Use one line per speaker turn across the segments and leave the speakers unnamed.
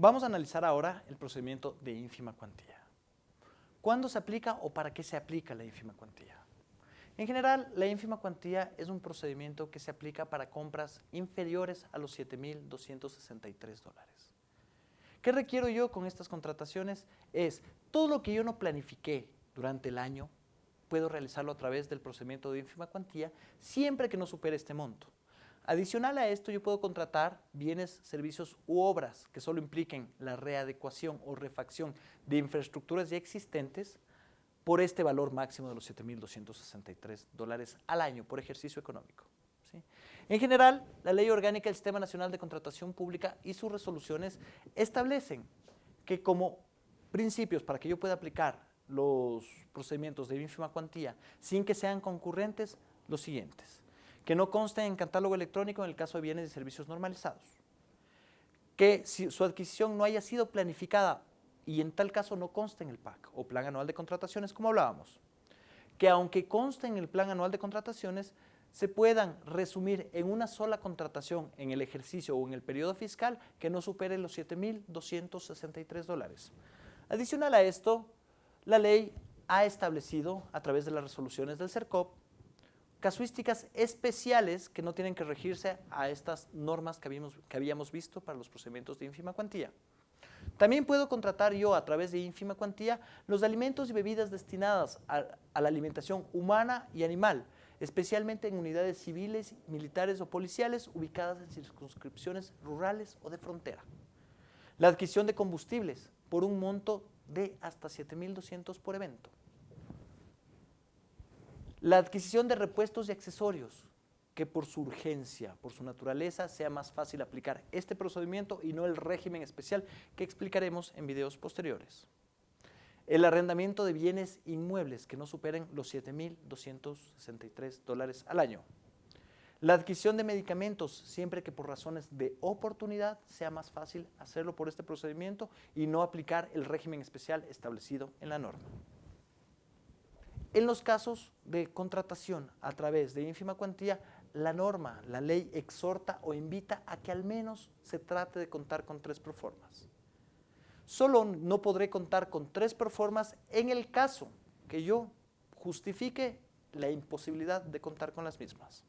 Vamos a analizar ahora el procedimiento de ínfima cuantía. ¿Cuándo se aplica o para qué se aplica la ínfima cuantía? En general, la ínfima cuantía es un procedimiento que se aplica para compras inferiores a los 7.263 dólares. ¿Qué requiero yo con estas contrataciones? Es todo lo que yo no planifiqué durante el año, puedo realizarlo a través del procedimiento de ínfima cuantía siempre que no supere este monto. Adicional a esto, yo puedo contratar bienes, servicios u obras que solo impliquen la readecuación o refacción de infraestructuras ya existentes por este valor máximo de los 7.263 dólares al año por ejercicio económico. En general, la Ley Orgánica del Sistema Nacional de Contratación Pública y sus resoluciones establecen que como principios para que yo pueda aplicar los procedimientos de ínfima cuantía sin que sean concurrentes, los siguientes que no conste en catálogo electrónico en el caso de bienes y servicios normalizados, que si su adquisición no haya sido planificada y en tal caso no conste en el PAC o Plan Anual de Contrataciones, como hablábamos, que aunque conste en el Plan Anual de Contrataciones, se puedan resumir en una sola contratación en el ejercicio o en el periodo fiscal que no supere los 7.263 dólares. Adicional a esto, la ley ha establecido a través de las resoluciones del CERCOP casuísticas especiales que no tienen que regirse a estas normas que habíamos, que habíamos visto para los procedimientos de ínfima cuantía. También puedo contratar yo a través de ínfima cuantía los alimentos y bebidas destinadas a, a, la alimentación humana y animal, especialmente en unidades civiles, militares o policiales ubicadas en circunscripciones rurales o de frontera. La adquisición de combustibles por un monto de hasta 7.200 por evento. La adquisición de repuestos y accesorios, que por su urgencia, por su naturaleza, sea más fácil aplicar este procedimiento y no el régimen especial que explicaremos en videos posteriores. El arrendamiento de bienes inmuebles que no superen los 7.263 dólares al año. La adquisición de medicamentos, siempre que por razones de oportunidad sea más fácil hacerlo por este procedimiento y no aplicar el régimen especial establecido en la norma. En los casos de contratación a través de ínfima cuantía, la norma, la ley exhorta o invita a que al menos se trate de contar con tres proformas. Solo no podré contar con tres proformas en el caso que yo justifique la imposibilidad de contar con las mismas.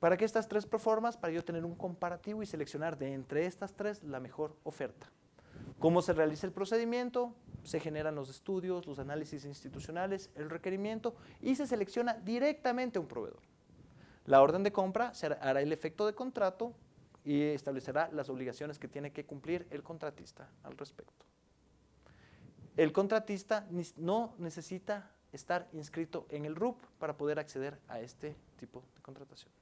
¿Para qué estas tres proformas? Para yo tener un comparativo y seleccionar de entre estas tres la mejor oferta. ¿Cómo se realiza el procedimiento? Se generan los estudios, los análisis institucionales, el requerimiento y se selecciona directamente un proveedor. La orden de compra hará el efecto de contrato y establecerá las obligaciones que tiene que cumplir el contratista al respecto. El contratista no necesita estar inscrito en el RUP para poder acceder a este tipo de contratación.